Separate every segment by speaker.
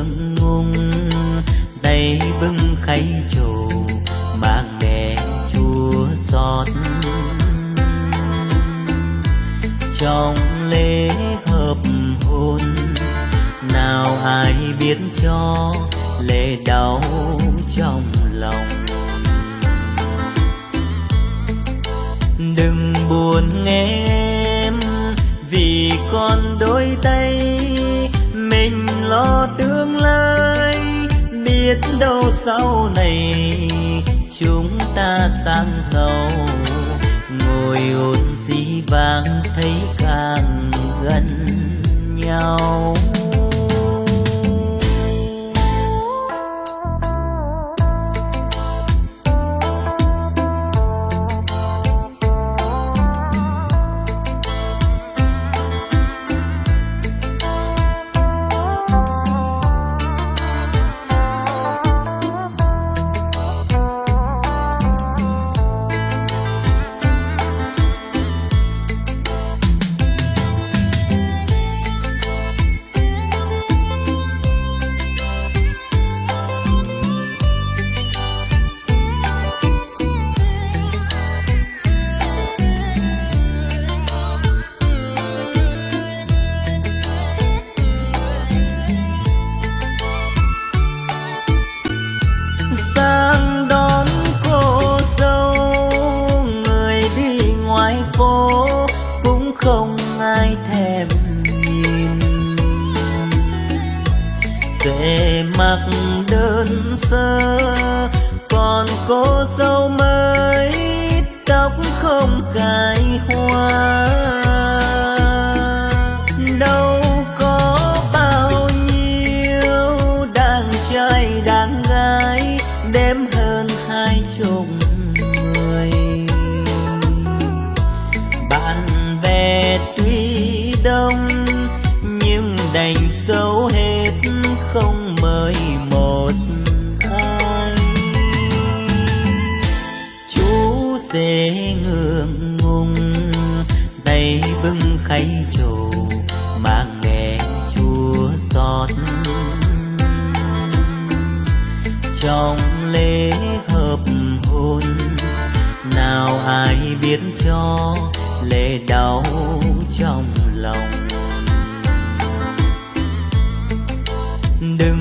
Speaker 1: ngượng ngùng tay bưng khay trầu, mang đèn chua xót. Trong lễ hợp hôn, nào ai biết cho lệ đau trong lòng. Đừng buồn nghe em, vì con đôi tay lo tương lai. Biết đâu sau này chúng ta sang giàu. Ngồi ôn dĩ vang thấy càng gần nhau. Dễ ngượng ngùng. Tay bưng khay trầu mang đèn chua giọt trong lễ hợp hôn, nào ai biết cho lệ đau trong lòng? Đừng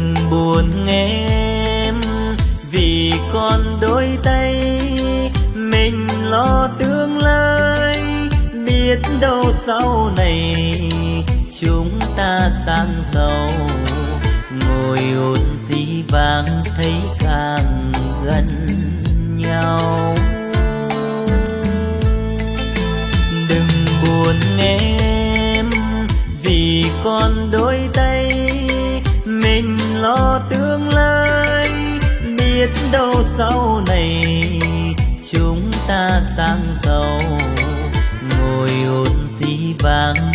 Speaker 1: chúng ta sang giàu. Ngồi ôn dĩ vang thấy càng gần nhau. Đừng buồn em, vì con đôi tay. Mình lo tương lai, biết đâu sau này chúng ta sang giàu. Ngồi ôn dĩ vang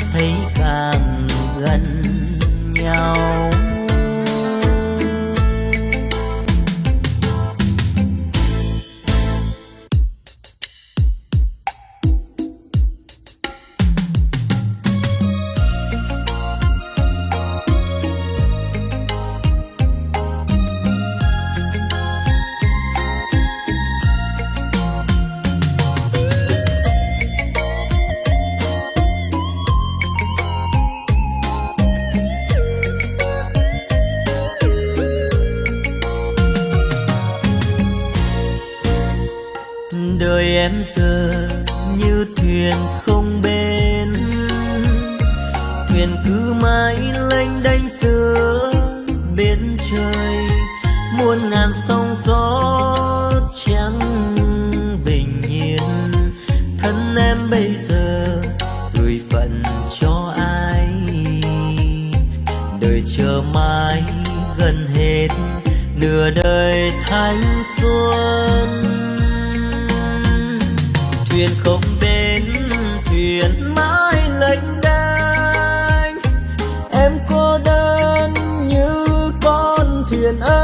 Speaker 1: and I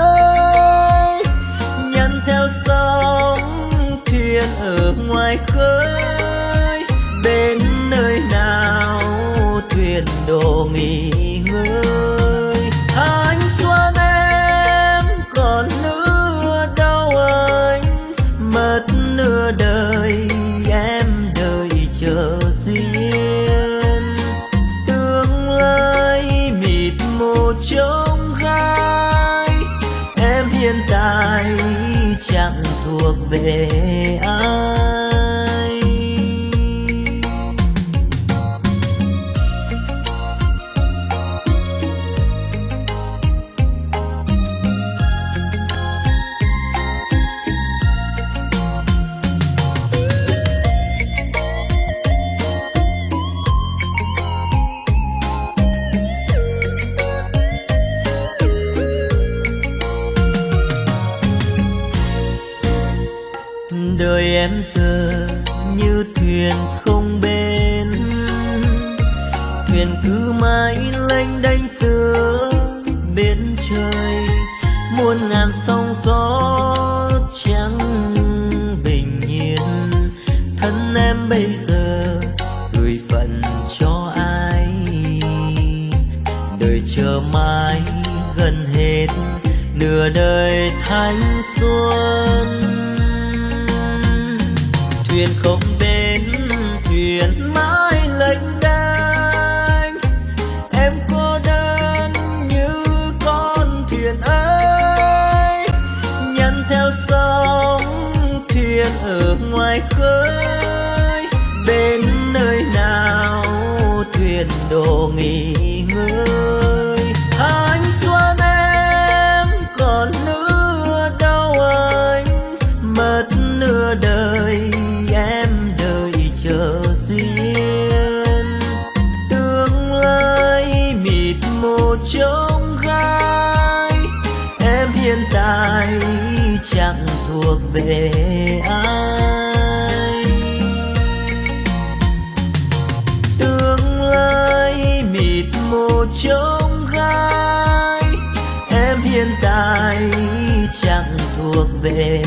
Speaker 1: trông gai em hiện tại chẳng thuộc về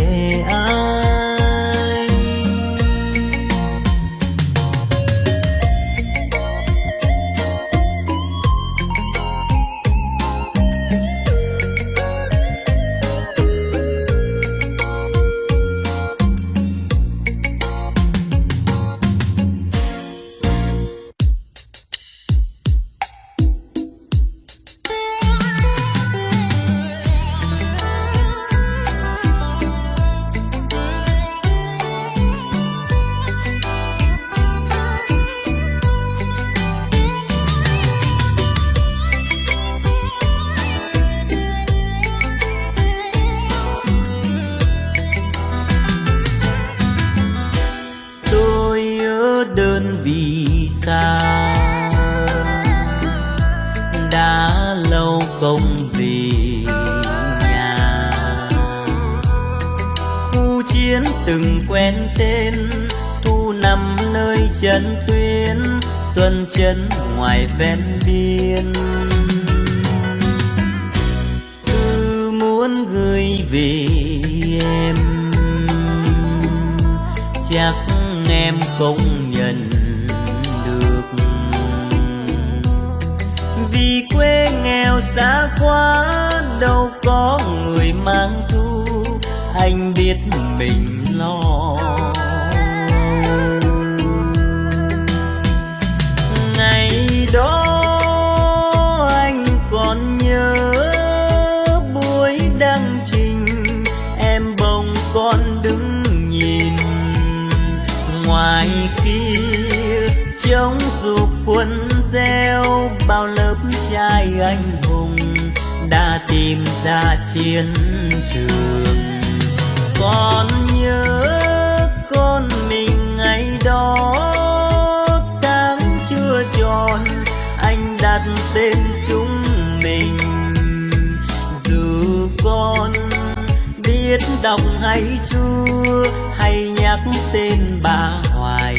Speaker 1: tên bà hoài,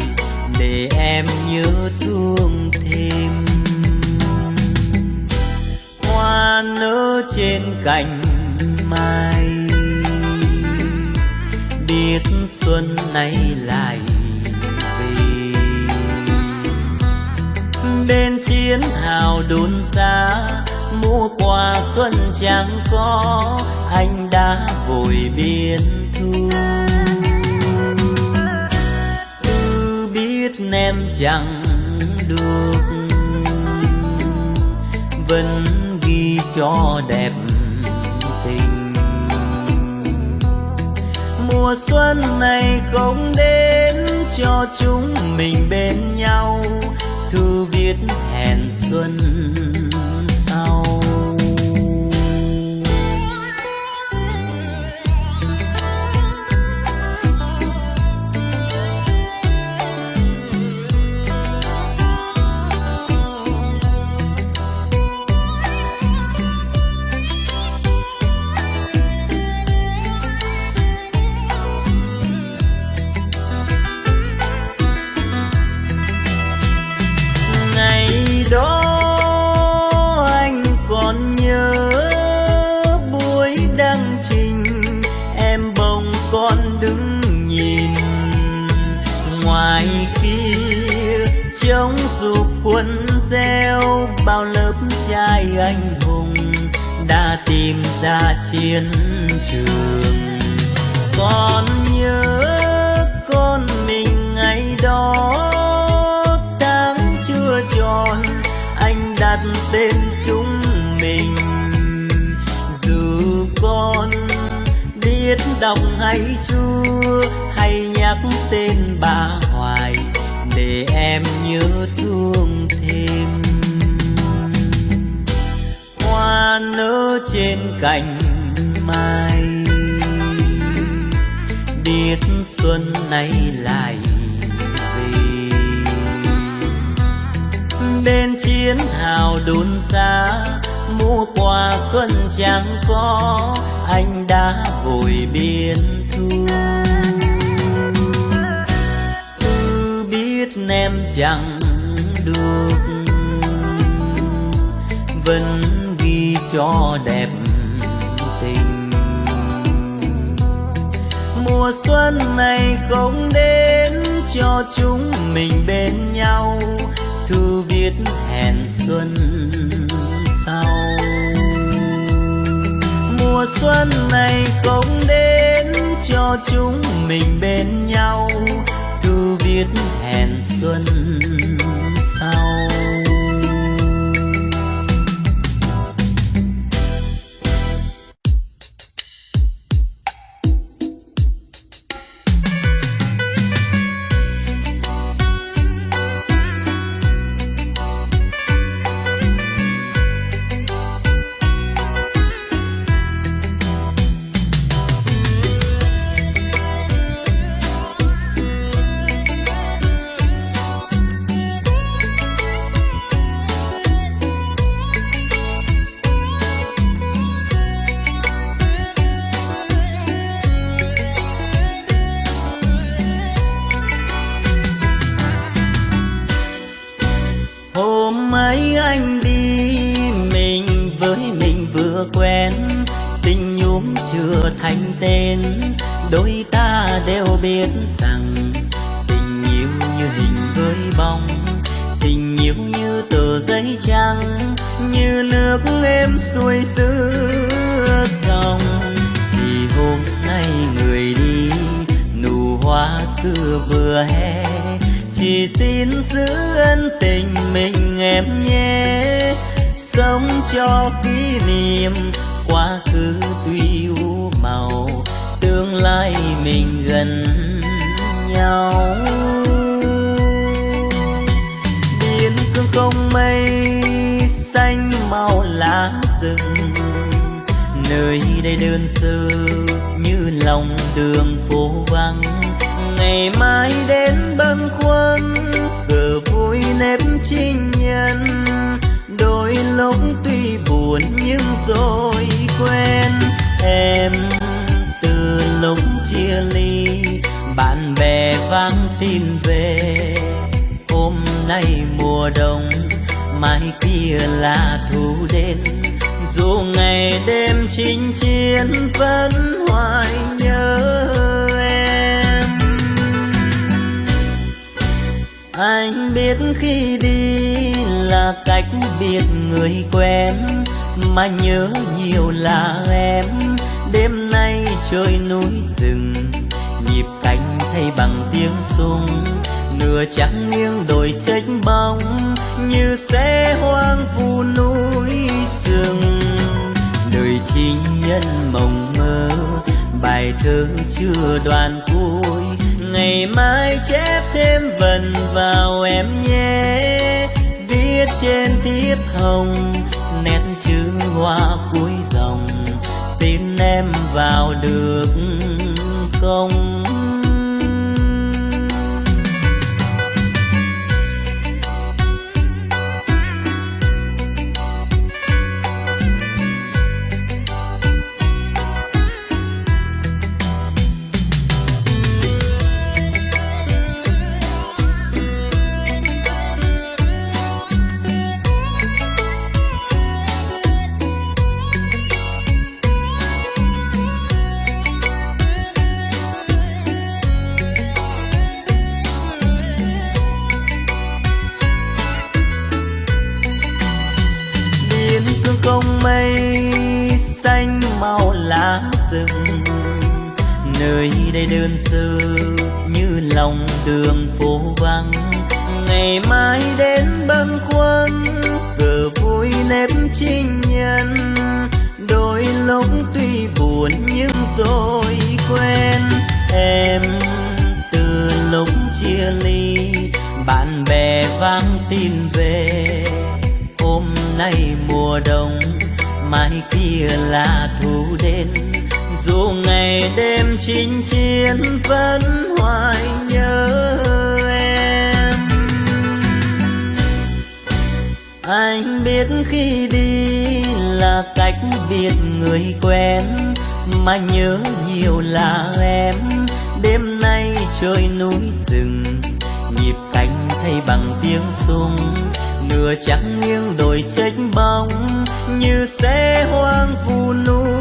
Speaker 1: để em nhớ thương thêm. Hoa nở trên cành mai, biết xuân nay lại về. Bên chiến hào đồn xa mua quà xuân chẳng có, anh đã vội biên thu. Em chẳng được. Vẫn ghi cho đẹp tình. Mùa xuân này không đến cho chúng mình bên nhau. Thư viết hẹn xuân ra chiến trường. Con nhớ con mình ngày đó, tháng chưa tròn, anh đặt tên chúng mình. Dù con biết đọc hay chưa, hay nhắc tên bà hoài, để em nhớ thương thêm. Hoa nơi cành mai. Biết xuân nay lại về. Bên chiến hào đồn xa mua quà xuân chẳng có, anh đã vội biên thu. Cứ biết em chẳng được, vẫn ghi cho đẹp mùa xuân này không đến cho chúng mình bên nhau. Thư viết hẹn xuân sau. Mùa xuân này không đến cho chúng mình bên nhau. Thư viết hẹn xuân sau. Buồn nhưng rồi quên. Em từ lúc chia ly, bạn bè vang tin về. Hôm nay mùa đông, mai kia là thu đến. Dù ngày đêm chinh chiến vẫn hoài nhớ em. Anh biết khi đi là cách biệt người quen mà nhớ nhiều là em. Đêm nay trời núi rừng, nhịp cánh thay bằng tiếng sung nửa trắng nghiêng đồi trách bóng, như xe hoang vu núi rừng. Đời chi nhân mộng mơ, bài thơ chưa đoàn cuối. Ngày mai chép thêm vần vào em nhé, viết trên thiếp hồng hoa cuối dòng tin em vào được không không? Đây đơn sơ như lòng đường phố vắng. Ngày mai đến bâng khuâng, giờ vui nếp trinh nhân. Đôi lúc tuy buồn nhưng rồi quen em từ lúc chia ly, bạn bè vang tin về. Hôm nay mùa đông, mai kia là thu đến. Dù ngày đêm chinh chiến vẫn hoài nhớ em. Anh biết khi đi là cách biệt người quen, mà nhớ nhiều là em. Đêm nay trời núi rừng, nhịp cánh thay bằng tiếng sung nửa trắng nghiêng đồi trách bóng, như xe hoang vu núi.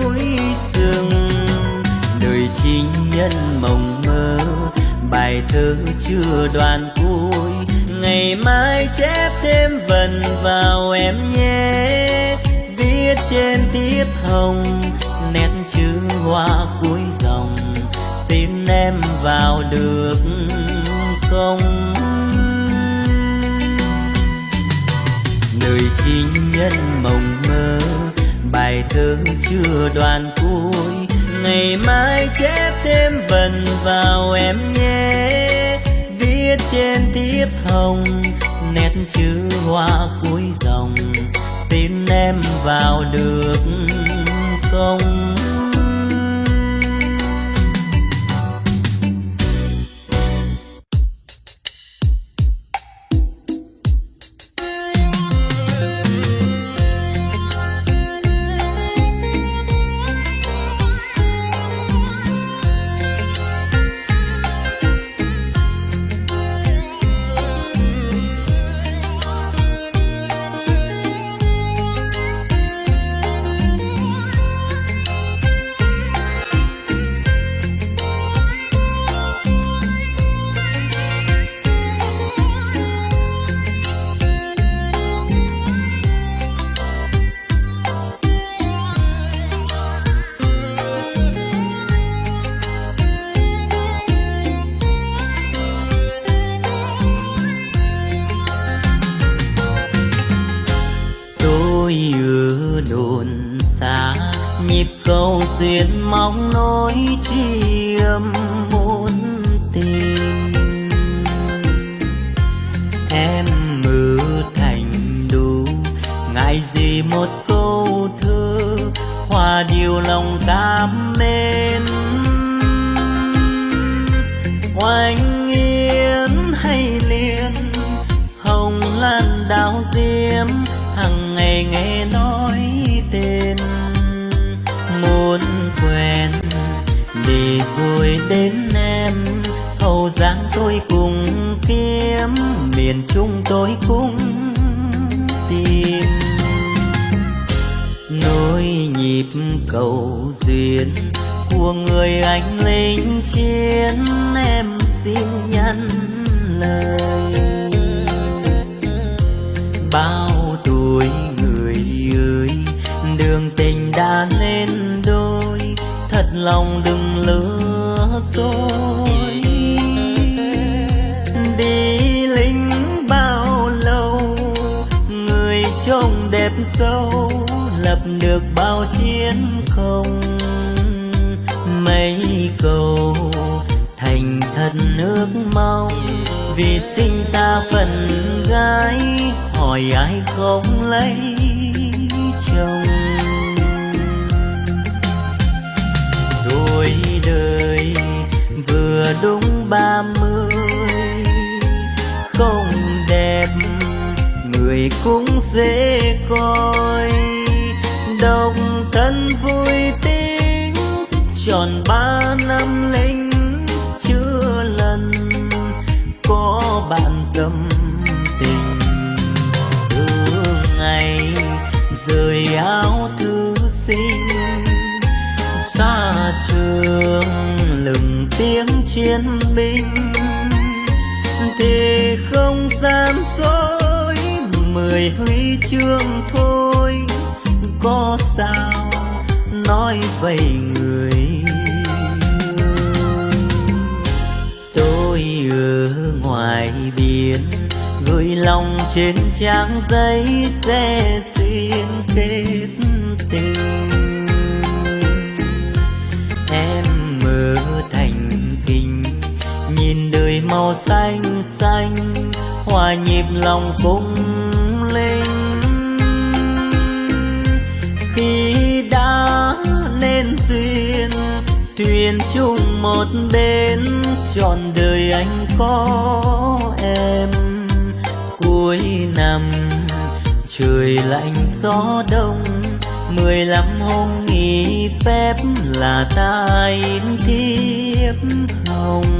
Speaker 1: Nhân mộng mơ. Bài thơ chưa đoàn cuối, ngày mai chép thêm vần vào em nhé. Viết trên tiết hồng, nét chữ hoa cuối dòng. Tin em vào được không? Đời chinh nhân mộng mơ, bài thơ chưa đoàn cuối ngày mai chép thêm vần vào em nhé. Viết trên thiếp hồng, nét chữ hoa cuối dòng. Tin em vào được không? Ngại một câu thơ, hòa điều lòng cảm mến oanh yến hay liên, hồng lan đào diêm hằng ngày nghe nói tên. Muốn quen, để rồi đến em, hậu giang tôi cùng kiếm, miền trung tôi cũng cầu duyên của người anh lính chiến, em xin nhắn lời. Bao tuổi người ơi, đường tình đã nên đôi, thật lòng đừng lừa dối. Đi lính bao lâu, người trông đẹp sâu, lập được chiến công, mấy câu thành thật nước mong. Vì sinh ta phần gái, hỏi ai không lấy chồng. Tuổi đời vừa đúng ba mươi, không đẹp, người cũng dễ coi độc thân vui tính, tròn ba năm lính chưa lần có bạn tâm tình. Từ ngày rời áo thư sinh, xa trường lừng tiếng chiến binh. Thì không gian dối, mười huy chương thôi có sao nói vậy người? Tôi ở ngoài biển, gửi lòng trên trang giấy sẽ duyên kết tình. Em mơ thành kinh nhìn đời màu xanh xanh, hòa nhịp lòng cũng khi đã nên duyên, thuyền chung một bên trọn đời anh có em. Cuối năm, trời lạnh gió đông, mười lăm hôm nghỉ phép là ta in thiếp hồng.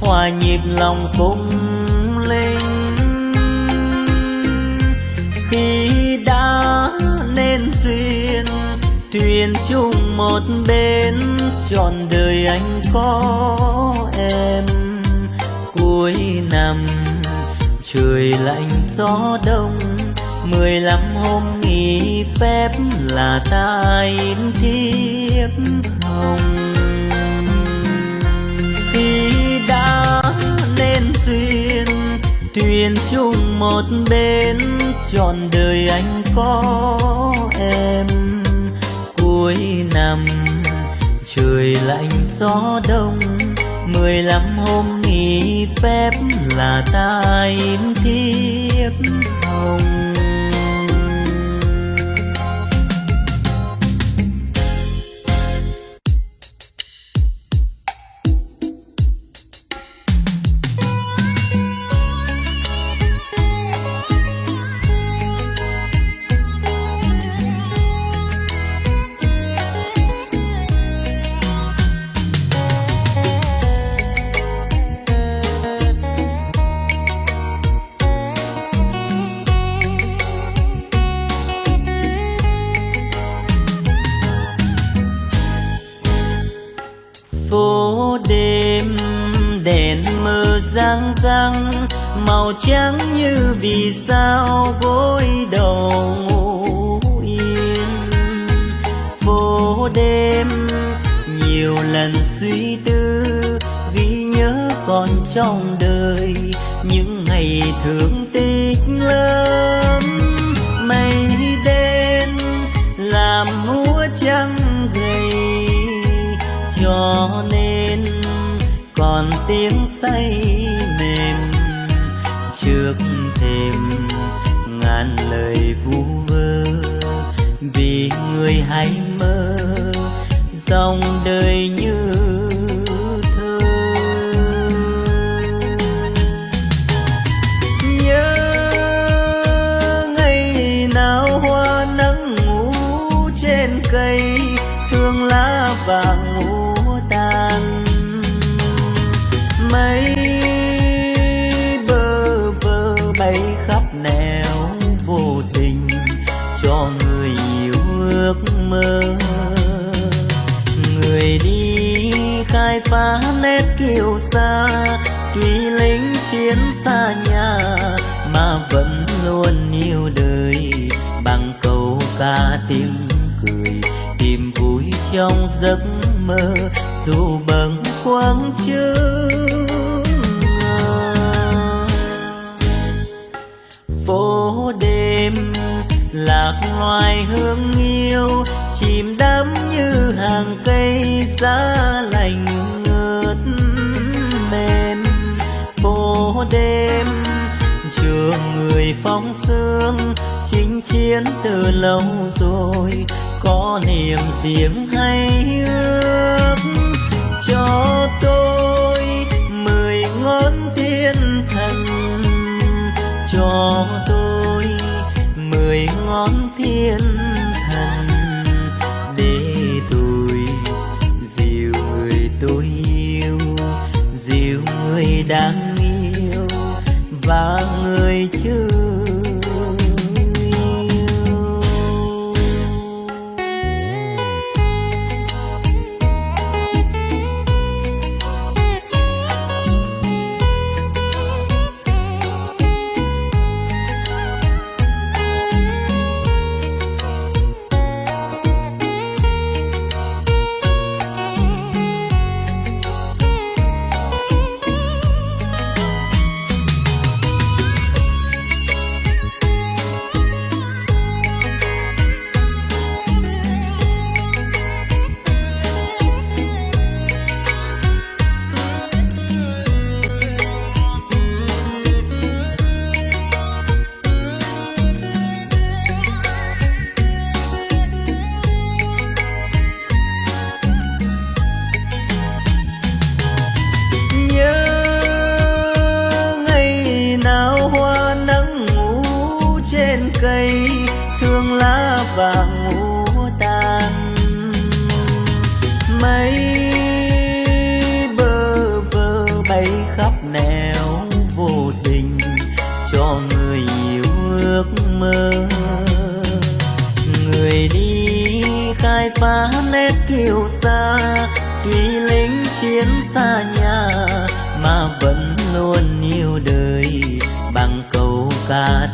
Speaker 1: Hòa nhịp lòng cung linh khi đã nên duyên, thuyền chung một bên trọn đời anh có em. Cuối năm, trời lạnh gió đông, mười lăm hôm nghỉ phép là ta in thiếp thuyền chung một bên trọn đời anh có em. Cuối năm, trời lạnh gió đông, mười lăm hôm nghỉ phép là ta in thiếp hồng. Màu trắng như vì sao gối đầu ngủ yên. Phố đêm nhiều lần suy tư vì nhớ còn trong đời những ngày thương tích lớn. Mây đen làm múa trắng gầy, cho nên còn tiếng say người hãy mơ, dòng đời như thơ. Nhớ ngày nào hoa nắng ngủ trên cây, thương lá vàng ngủ khai phá nét kiều xa tuy lính chiến xa nhà mà vẫn luôn yêu đời. Bằng câu ca tiếng cười, tìm vui trong giấc mơ, dù bâng quang chương phố đêm lạc loài hương yêu, chìm đắm như hàng cây giá lạnh đêm. Trường người phong sương chinh chiến từ lâu rồi, có niềm tiếng hay ước. Cho tôi mười ngón thiên thần. Cho tôi mười ngón thiên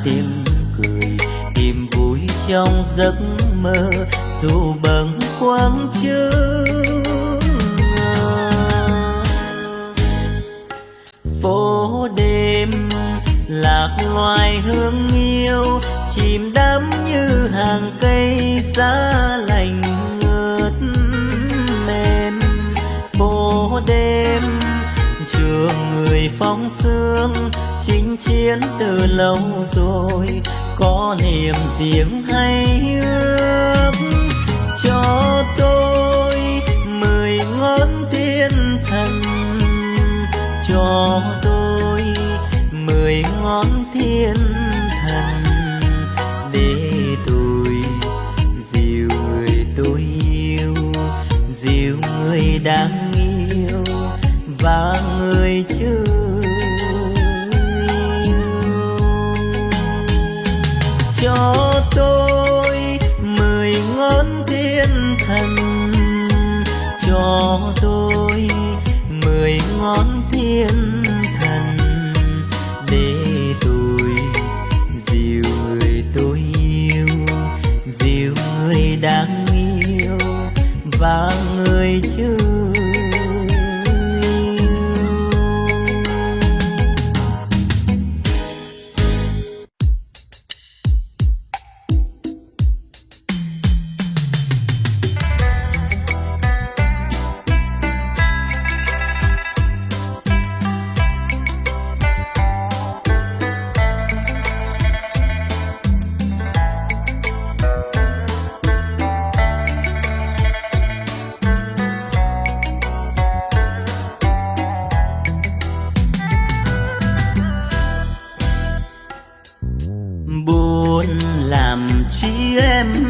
Speaker 1: tiếng cười, tìm vui trong giấc mơ, dù bâng quang chương phố đêm lạc loài hương yêu, chìm đắm như hàng cây giá lành ngớt mềm. Phố đêm trường người phóng sương chinh chiến từ lâu rồi có niềm tiếng hay ước cho chị em.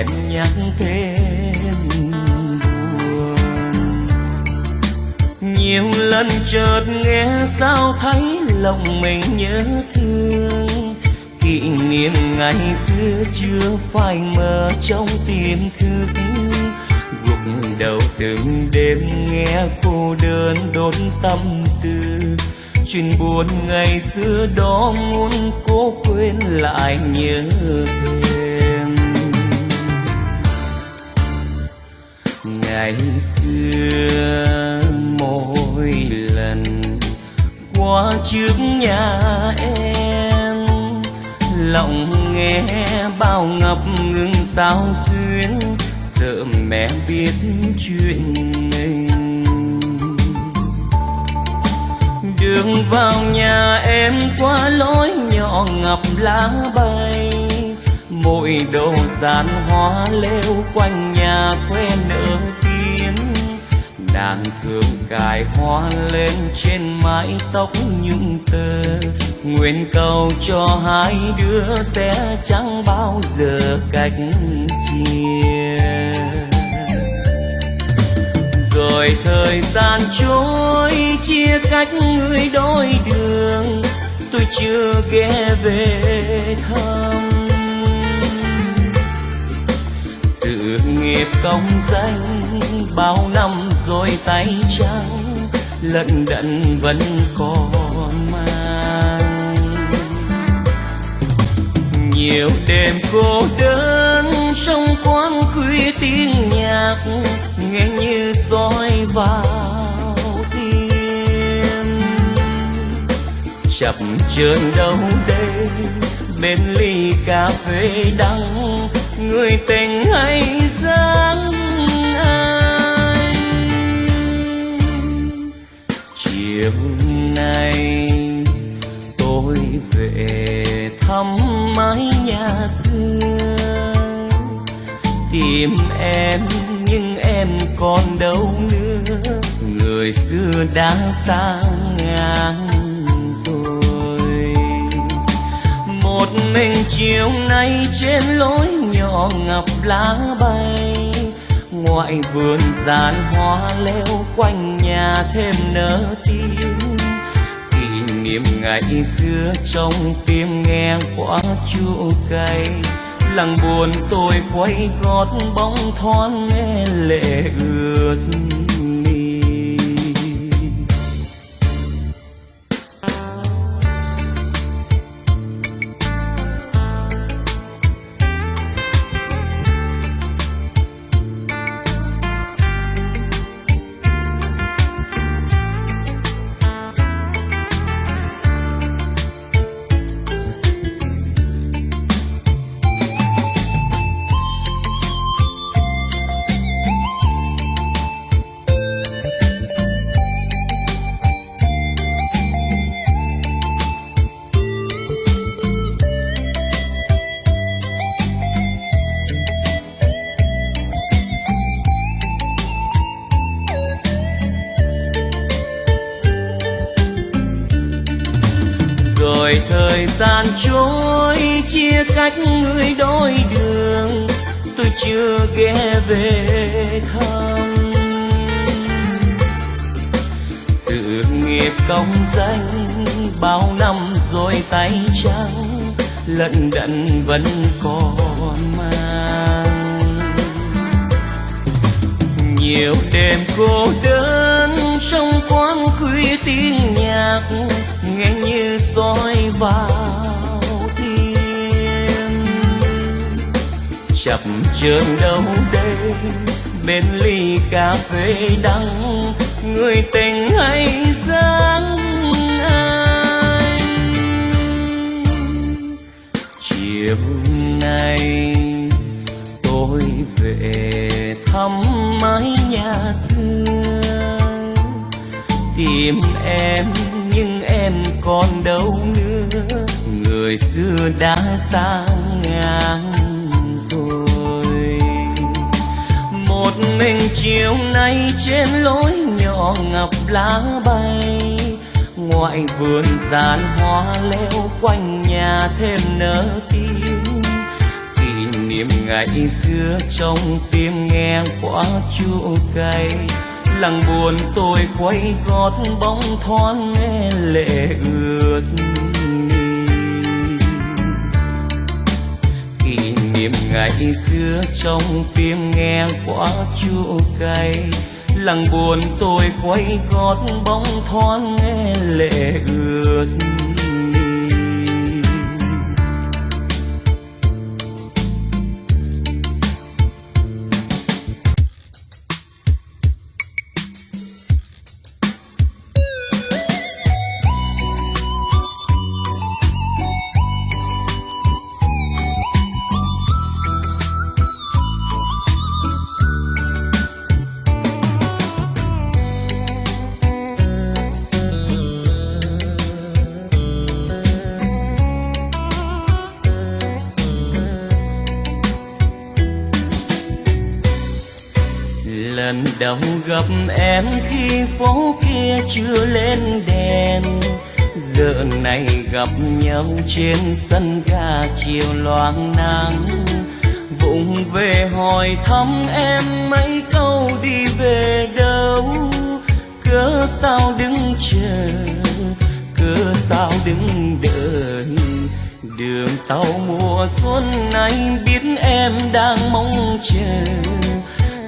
Speaker 1: Bạc đèn nhắc thêm buồn. Nhiều lần chợt nghe sao thấy lòng mình nhớ thương. Kỷ niệm ngày xưa chưa phai mờ trong tiềm thức. Gục đầu từng đêm nghe cô đơn đốn tâm tư. Chuyện buồn ngày xưa đó muốn cố quên lại nhớ em ngày xưa mỗi lần qua trước nhà em, lòng nghe bao ngập ngừng sao xuyến sợ mẹ biết chuyện mình. Đường vào nhà em qua lối nhỏ ngập lá bay, mỗi đồ dàn hoa leo quanh nhà quê nở nàng thường cài hoa lên trên mái tóc nhung tơ. Nguyện cầu cho hai đứa sẽ chẳng bao giờ cách chia. Rồi thời gian trôi, chia cách người đôi đường, tôi chưa ghé về thăm. Sự nghiệp công danh bao năm rồi tay trắng, lận đận vẫn còn mang. Nhiều đêm cô đơn trong quán khuya tiếng nhạc, nghe như soi vào tim. Chập chờn đâu đây, bên ly cà phê đắng, người tình hay chiều nay tôi về thăm mái nhà xưa. Tìm em, nhưng em còn đâu nữa. Người xưa đã xa ngang rồi. Một mình chiều nay trên lối nhỏ ngập lá bay ngoại vườn dàn hoa leo quanh nhà thêm nở tiếng kỷ niệm ngày xưa trong tim nghe quá chua cay. Lặng buồn tôi quay gót bóng thoáng nghe lệ ướt. Ghé về thăm. Sự nghiệp công danh bao năm rồi tay trắng, lận đận vẫn còn mang. Nhiều đêm cô đơn trong quán khuya tiếng nhạc, nghe như soi vào chập chờn đâu đây. Bên ly cà phê đắng, người tình hay dáng ai? Chiều nay tôi về thăm mái nhà xưa. Tìm em, nhưng em còn đâu nữa. Người xưa đã sang ngang. Mình chiều nay trên lối nhỏ ngập lá bay. Ngoại vườn dàn hoa leo quanh nhà thêm nở tim. Kỷ niệm ngày xưa trong tim nghe quá chua cay. Lặng buồn tôi quay gót bóng thoáng nghe lệ ướt. Niệm ngày xưa trong tim nghe quá chua cay lặng buồn tôi quay gót bóng thoáng nghe lệ ướt em khi phố kia chưa lên đèn. Giờ này gặp nhau trên sân ga chiều loang nắng. Vụng về hỏi thăm em mấy câu đi về đâu. Cớ sao đứng chờ, cớ sao đứng đợi. Đường tàu mùa xuân này biết em đang mong chờ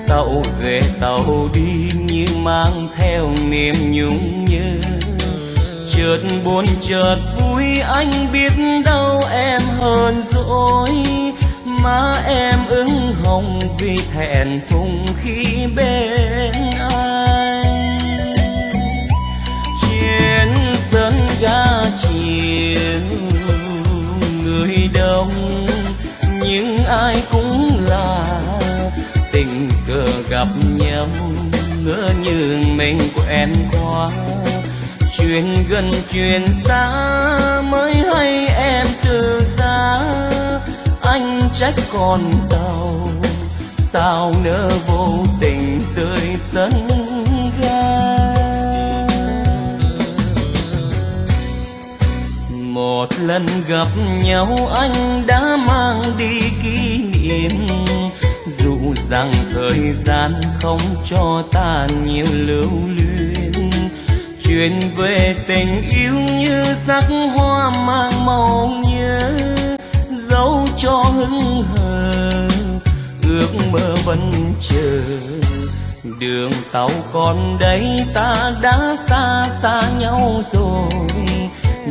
Speaker 1: tàu về tàu đi như mang theo niềm nhung nhớ. Chợt buồn, chợt vui, anh biết đâu em hơn dỗi má em ửng hồng vì thẹn thùng khi bên anh. Trên sân ga chiều người đông, nhưng ai cũng cờ gặp nhau ngỡ như mình quen qua. chuyện gần chuyện xa mới hay em từ xa. anh trách con tàu sao nỡ vô tình rơi sân ga một lần gặp nhau anh đã mang đi kỷ niệm rằng thời gian không cho ta nhiều lưu luyến. Chuyện về tình yêu như sắc hoa mang màu nhớ, dấu cho hững hờ, ước mơ vẫn chờ. Đường tàu còn đây, ta đã xa xa nhau rồi.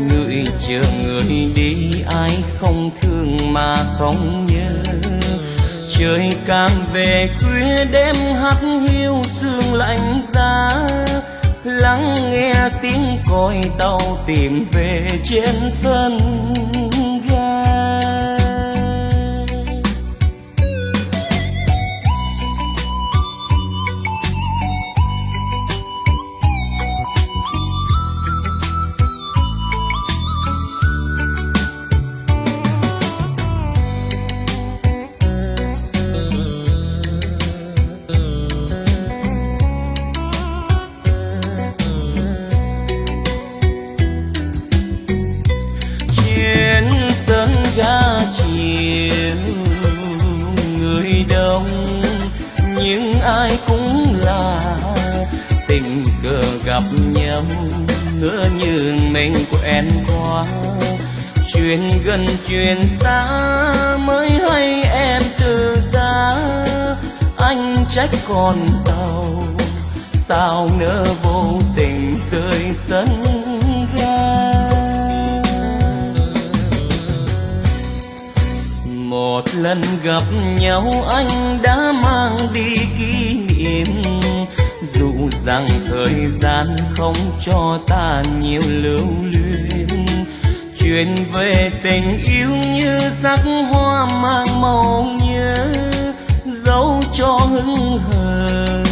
Speaker 1: Người chờ người đi, ai không thương mà không nhớ trời càng về khuya đêm hắt hiu sương lạnh giá. Lắng nghe tiếng còi tàu tìm về trên sân. Gặp nhau ngỡ như mình quen quá. Chuyện gần chuyện xa mới hay em từ xa. Anh trách con tàu, sao nỡ vô tình rơi sân ga? Một lần gặp nhau anh đã mang đi kia rằng thời gian không cho ta nhiều lưu luyến. Chuyện về tình yêu như sắc hoa mang màu nhớ dấu cho hững hờ.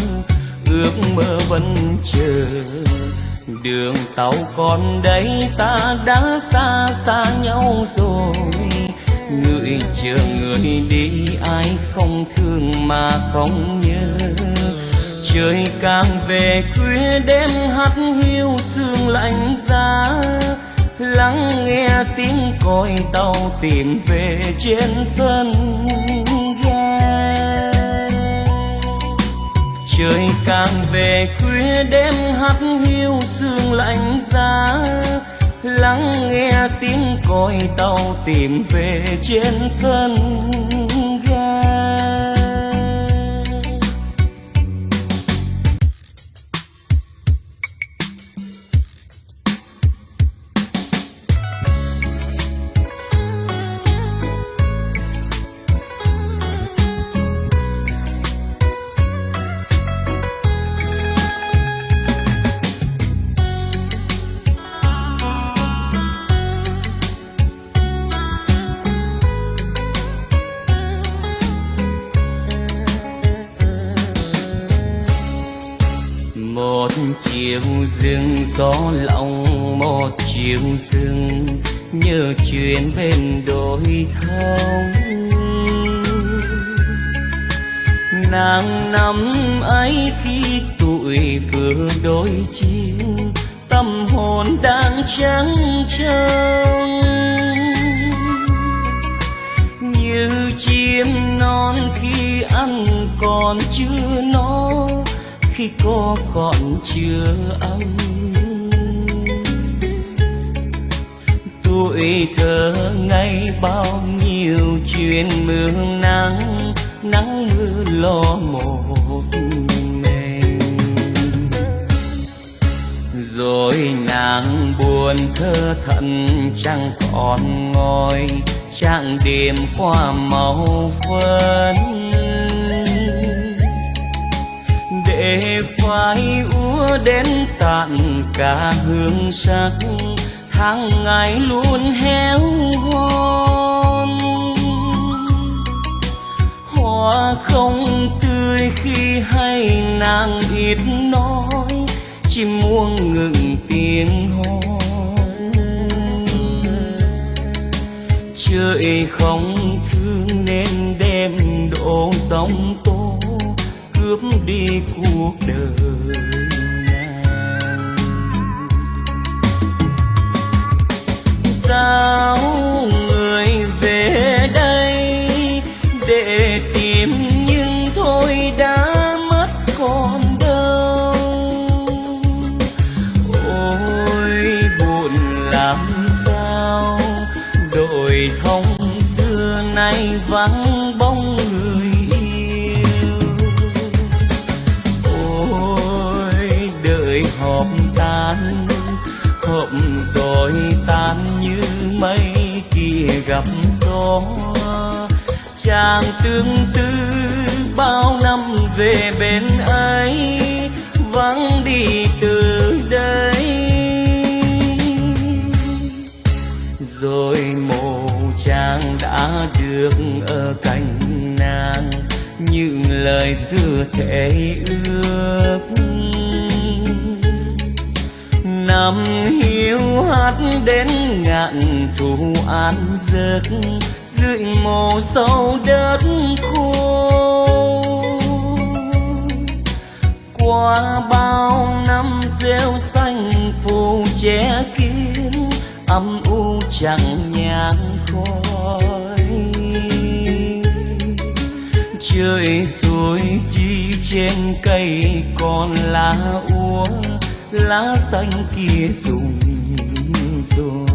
Speaker 1: Ước mơ vẫn chờ. Đường tàu còn đây, ta đã xa xa nhau rồi. Người chờ người đi, ai không thương mà không nhớ trời càng về khuya đêm hắt hiu sương lạnh giá. Lắng nghe tiếng còi tàu tìm về trên sân ga. Trời càng về khuya đêm hắt hiu sương lạnh giá. Lắng nghe tiếng còi tàu tìm về trên sân chiều rừng nhớ chuyện bên đôi thông. Nàng năm ấy khi tuổi vừa đôi chiều tâm hồn đang trắng trông như chim non khi ăn còn chưa no, khi có còn chưa ấm tuổi thơ ngày bao nhiêu chuyện mưa nắng nắng mưa lo một mình. Rồi nàng buồn thơ thận chẳng còn ngồi chẳng đêm qua màu phấn. Để phai úa đến tàn cả hương sắc tháng ngày luôn héo hon hoa không tươi khi hay nàng ít nói, chim muông ngừng tiếng hót. trời không thương nên đem độ tông tô cướp đi cuộc đời sao? Gặp gió. Chàng tương tư bao năm về bên ấy, vắng đi từ đây. Rồi mồ chàng đã được ở cạnh nàng, những lời xưa thể ước năm hiu hắt đến ngạn thù an giấc dưới mồ sâu đất khô. Qua bao năm rêu xanh phủ che kín, âm u chẳng nhang khói. Trời rồi chi trên cây còn lá úa lá xanh kia rụng rồi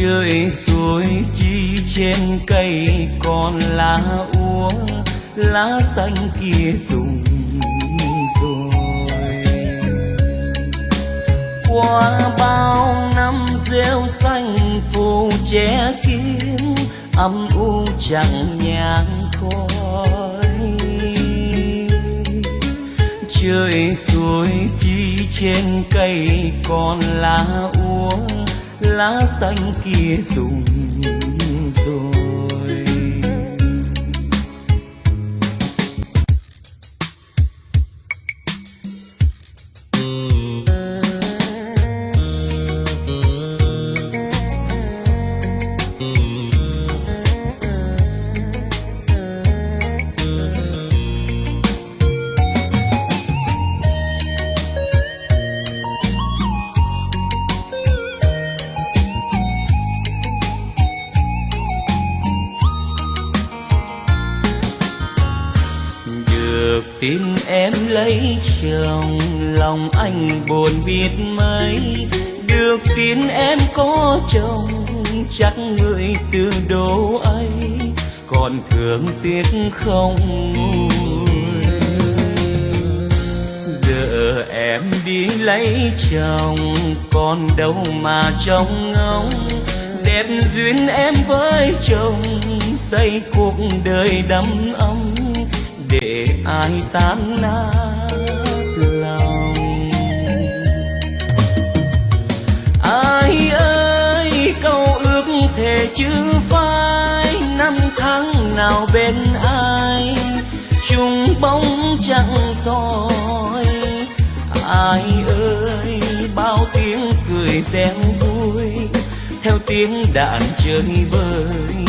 Speaker 1: trời rồi chi trên cây còn lá úa, lá xanh kia rụng rồi. Qua bao năm rêu xanh phủ che kín, âm u chẳng nhang khói. Trời rồi chi trên cây còn lá úa lá xanh kia rụng rồi lấy chồng lòng anh buồn biết mấy. Được tin em có chồng, chắc người từ đố ấy còn thương tiếc không? Giờ em đi lấy chồng, còn đâu mà trông ngóng. Đẹp duyên em với chồng, xây cuộc đời đắm ấm. Để ai tan nát chứ phai, năm tháng nào bên ai? Chung bóng chẳng soi, ai ơi? Bao tiếng cười reo vui, theo tiếng đàn chơi vơi.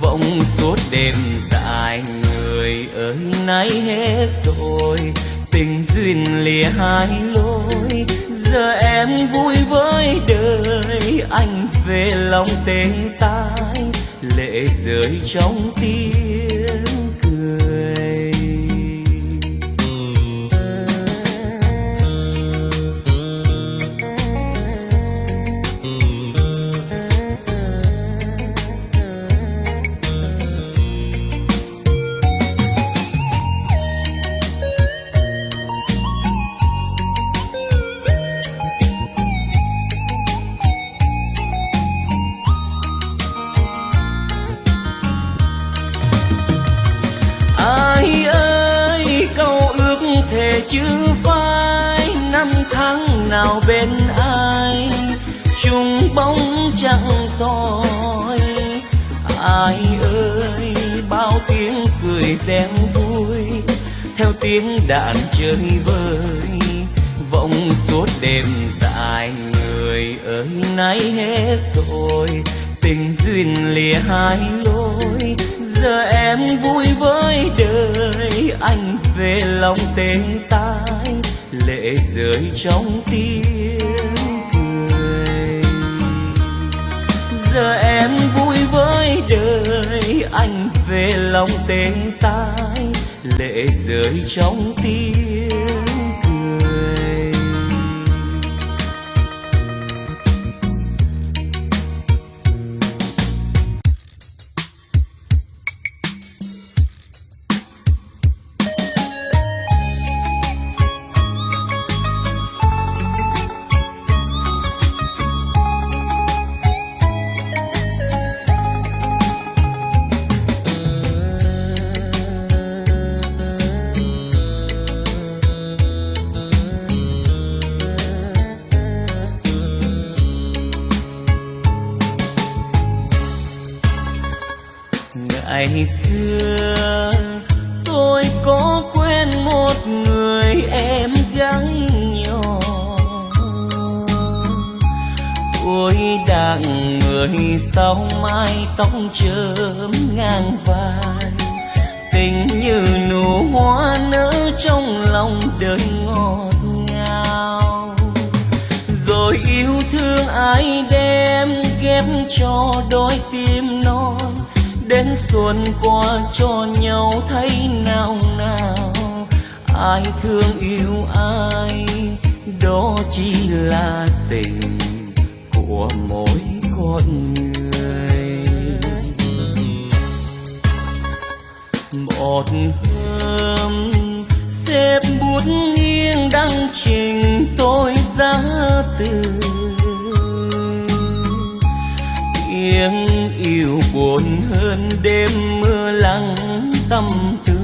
Speaker 1: Vọng suốt đêm dài người ơi nay hết rồi, tình duyên lìa hai lối. Giờ em vui với đời anh về lòng tê tái lệ rơi trong tim. Đạn chơi vơi. Vọng suốt đêm dài người ơi nay hết rồi. Tình duyên lìa hai lối. Giờ em vui với đời, anh về lòng tê tái. Lệ rơi trong tiếng cười. Giờ em vui với đời, anh về lòng tê tái lệ rơi trong tim. Qua cho nhau thấy nào nào. Ai thương yêu ai, đó chỉ là tình của mỗi con người. Một hôm, xếp bút nghiêng đăng trình tôi ra từ. Tiếng yêu buồn hơn đêm mưa lắng tâm tư.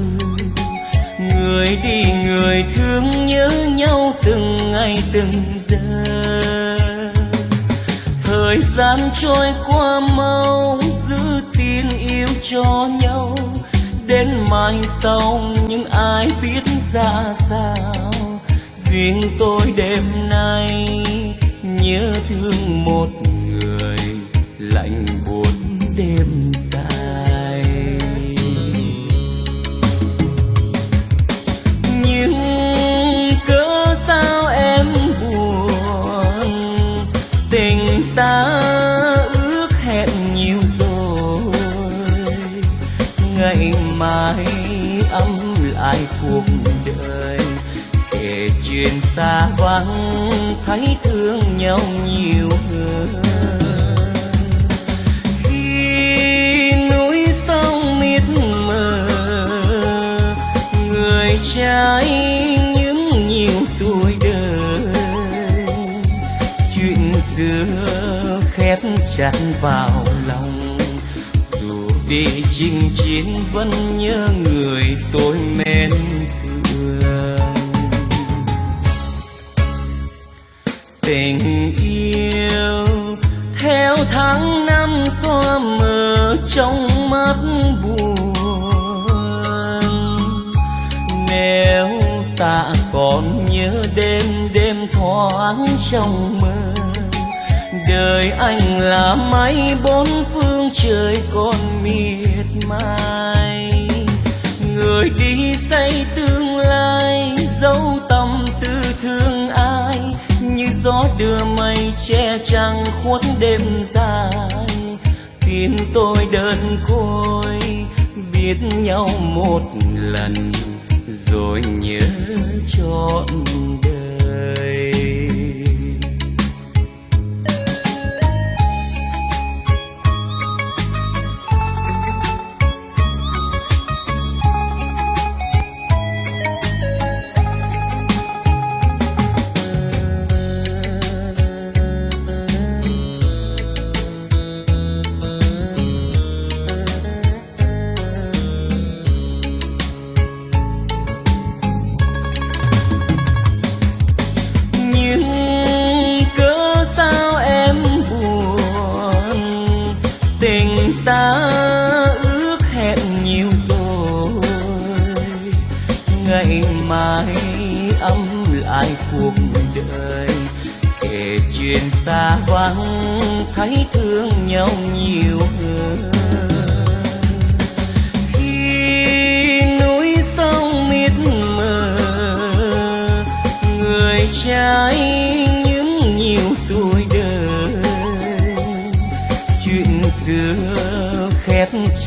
Speaker 1: Người đi người thương nhớ nhau từng ngày từng giờ. Thời gian trôi qua mau giữ tin yêu cho nhau. Đến mai sau nhưng ai biết ra sao. Riêng tôi đêm nay nhớ thương một kể xa vắng, thấy thương nhau nhiều hơn. Khi núi sông miệt mờ, người trai những nhiều tuổi đời. Chuyện xưa khép chặt vào lòng, dù đi chinh chiến vẫn nhớ người tôi mến. Trong mắt buồn. Nếu ta còn nhớ đêm đêm thoáng trong mơ, đời anh là mây bốn phương trời còn miệt mài. Người đi xây tương lai, dấu tâm tư thương ai, như gió đưa mây che trăng khuất đêm dài khiến tôi đơn côi biết nhau một lần rồi nhớ trọn đời.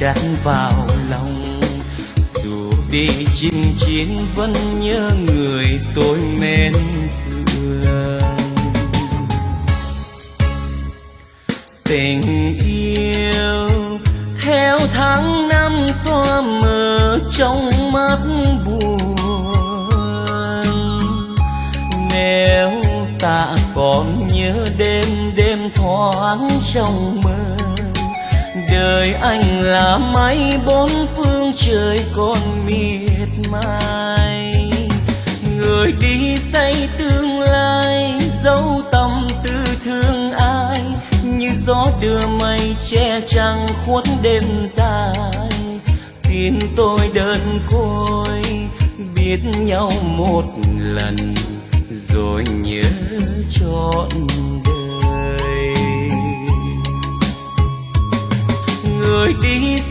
Speaker 1: Khép vào lòng. Dù đi chinh chiến vẫn nhớ người tôi mến thương. Tình yêu theo tháng năm xóa mờ trong mắt buồn. Nếu ta còn nhớ đêm đêm thoáng trong đời anh là máy bốn phương trời còn miệt mài. Người đi xây tương lai dấu tâm tư thương ai. Như gió đưa mây che trăng khuất đêm dài. Tin tôi đơn côi, biết nhau một lần, rồi nhớ trọn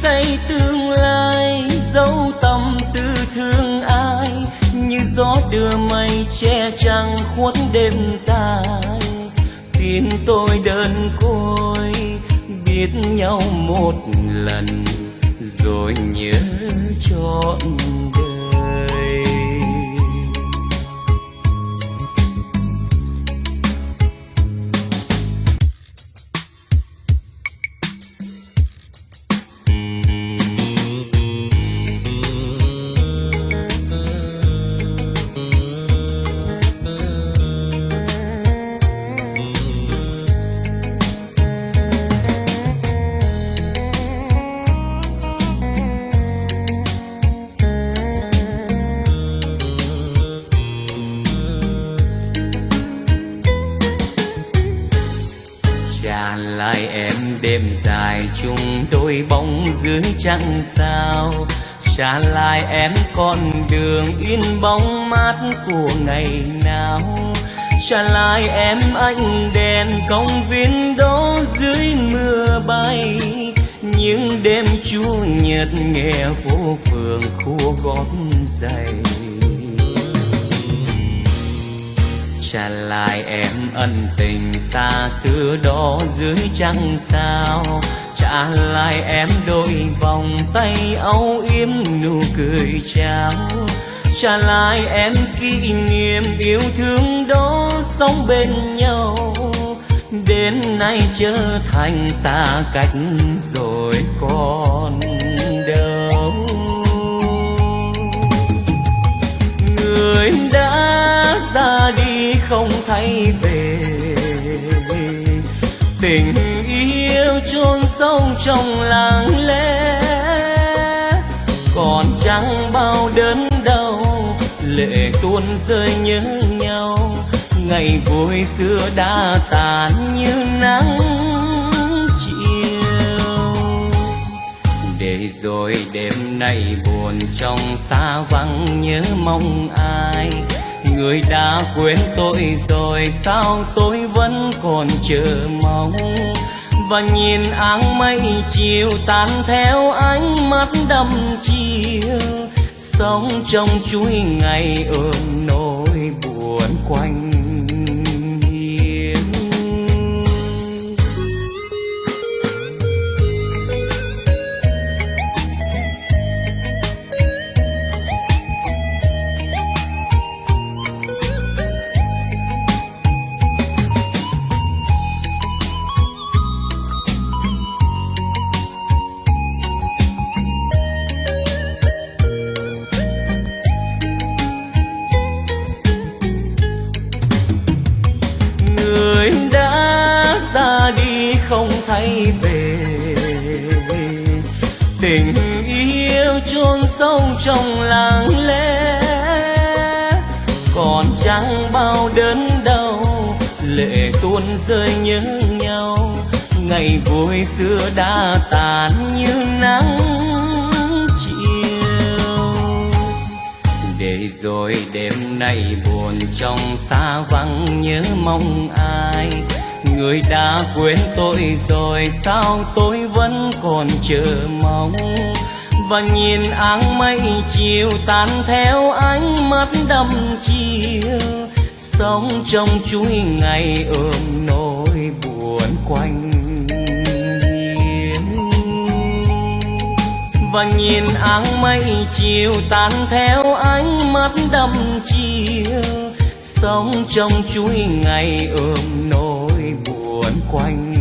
Speaker 1: xây tương lai, dấu tâm tư thương ai, như gió đưa mây che trăng khuất đêm dài. Tin tôi đơn côi, biết nhau một lần, rồi nhớ trọn đời. Chẳng sao. Trả lại em con đường in bóng mát của ngày nào. Trả lại em ánh đèn công viên đó dưới mưa bay. Những đêm chua nhật nghe phố phường khu gót giày trả lại em ân tình xa xưa đó dưới trăng sao. Dạ trả lại em đôi vòng tay âu yếm nụ cười chào trả lại em kỷ niệm yêu thương đó sống bên nhau. Đến nay trở thành xa cách rồi còn đâu. Người đã ra đi không thấy về tình sâu trong làng lẽ còn chẳng bao đớn đau, lệ tuôn rơi nhớ nhau. Ngày vui xưa đã tàn như nắng chiều. Để rồi đêm nay buồn trong xa vắng nhớ mong ai. Người đã quên tôi rồi, sao tôi vẫn còn chờ mong? Và nhìn áng mây chiều tan theo ánh mắt đăm chiều. Sống trong chuỗi ngày ôm nỗi buồn quanh tình yêu chôn sâu trong lặng lẽ còn chẳng bao đớn đau, lệ tuôn rơi nhớ nhau. Ngày vui xưa đã tàn như nắng chiều. Để rồi đêm nay buồn trong xa vắng nhớ mong ai người đã quên tôi rồi, sao tôi vẫn còn chờ mong? Và nhìn áng mây chiều tan theo ánh mắt đăm chiều sống trong chuỗi ngày ôm nỗi buồn quanh hiên. Và nhìn áng mây chiều tan theo ánh mắt đăm chiều sống trong chuỗi ngày ôm nỗi buồn quanh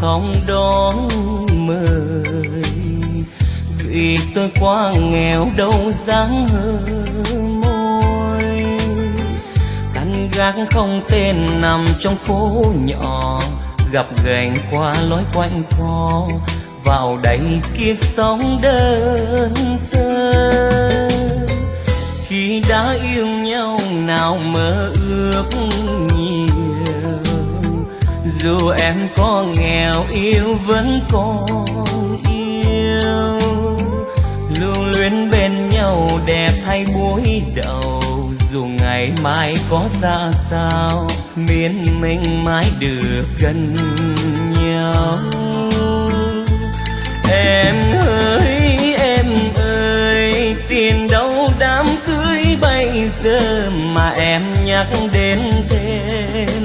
Speaker 1: không đón mời. Vì tôi quá nghèo đâu dáng hơ môi. Căn gác không tên nằm trong phố nhỏ, gặp gành qua lối quanh co. Vào đây kiếp sống đơn sơ. Khi đã yêu nhau nào mơ ước dù em có nghèo yêu vẫn còn yêu. Lưu luyến bên nhau đẹp thay búi đầu. Dù ngày mai có ra sao, miễn mình mãi được gần nhau. Em ơi em ơi, tiền đâu đám cưới bây giờ mà em nhắc đến thêm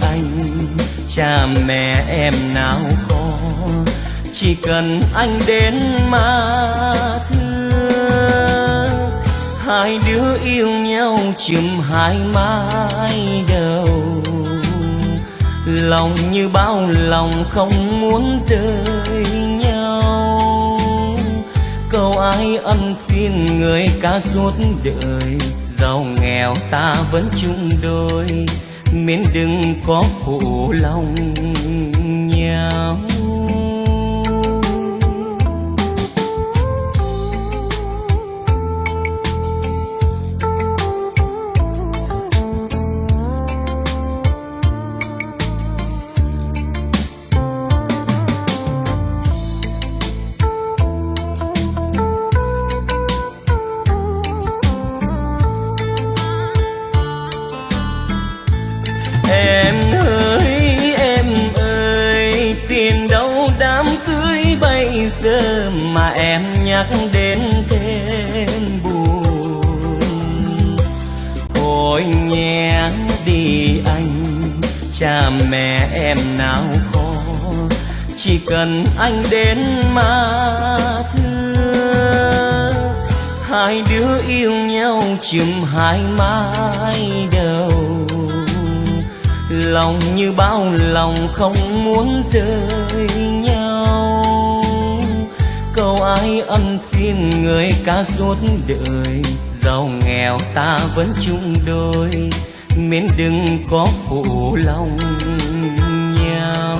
Speaker 1: anh, cha mẹ em nào có. Chỉ cần anh đến mà thương, hai đứa yêu nhau chùm hai mái đầu. Lòng như bao lòng không muốn rời nhau. Câu ai ân xin người ca suốt đời, giàu nghèo ta vẫn chung đôi miễn đừng có phụ lòng nhau. Cha mẹ em nào khó chỉ cần anh đến mà thương hai đứa yêu nhau chừng hai mái đầu, lòng như bao lòng không muốn rời nhau. Câu ai ân xin người ca suốt đời, giàu nghèo ta vẫn chung đôi miễn đừng có phụ lòng nhau.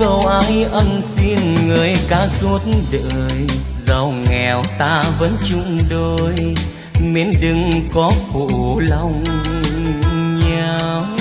Speaker 1: Câu ai ân xin người ca suốt đời, giàu nghèo ta vẫn chung đôi. Miễn đừng có phụ lòng nhau.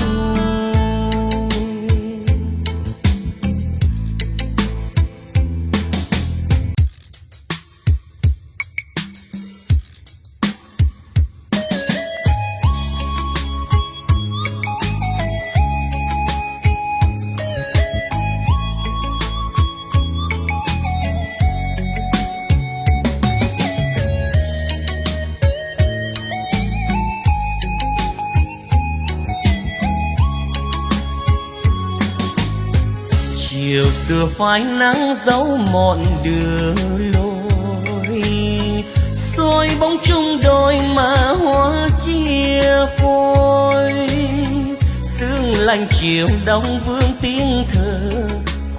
Speaker 1: Vừa phai nắng dấu mòn đường lối. Soi bóng chung đôi mà hoa chia phôi. Sương lạnh chiều đông vương tiếng thơ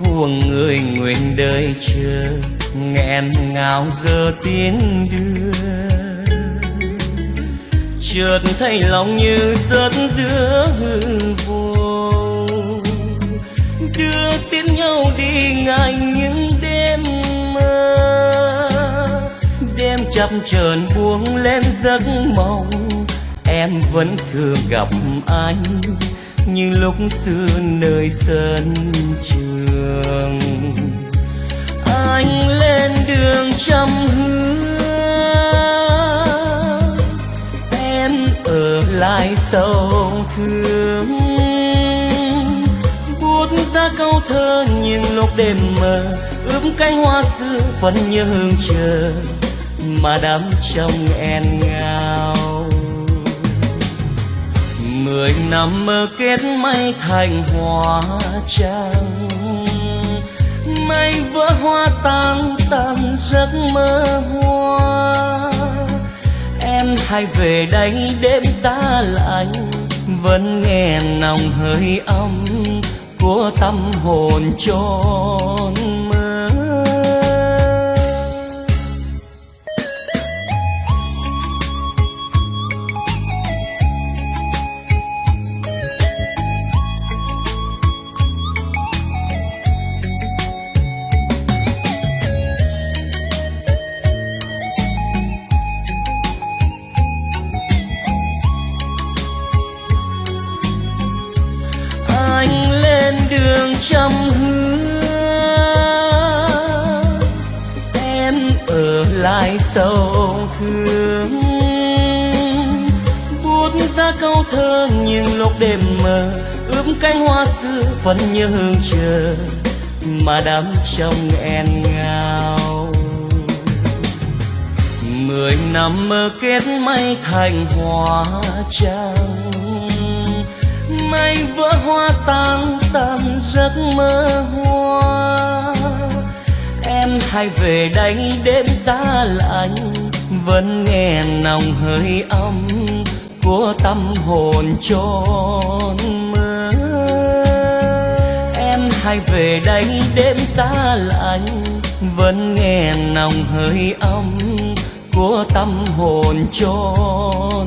Speaker 1: của người nguyện đời chờ. Nghẹn ngào giờ tiếng đưa. Chợt thấy lòng như rớt giữa hư vô đưa tiến nhau đi ngại những đêm mơ. Đêm chập chờn buông lên giấc mộng, em vẫn thường gặp anh như lúc xưa nơi sân trường. Anh lên đường trăm hương em ở lại sâu thương ra câu thơ nhưng lúc đêm mờ ướp cánh hoa xưa vẫn như hương chờ, mà đắm trong en ngao mười năm mơ kết mây thành hoa trắng mây vỡ hoa tan tan giấc mơ hoa. Em hãy về đây đêm xa lạnh, vẫn nghe nồng hơi ấm của tâm hồn tròn sầu thương buốt ra câu thơ nhưng lúc đêm mờ ướp cánh hoa xưa vẫn như hương chờ, mà đắm trong en ngào. mười năm mơ kết mây thành hoa trắng mây vỡ hoa tan tan giấc mơ hoa em hai về đây đêm xa lạnh vẫn nghe nồng hơi ấm của tâm hồn tròn mơ em hai về đây đêm xa lạnh vẫn nghe nồng hơi ấm của tâm hồn tròn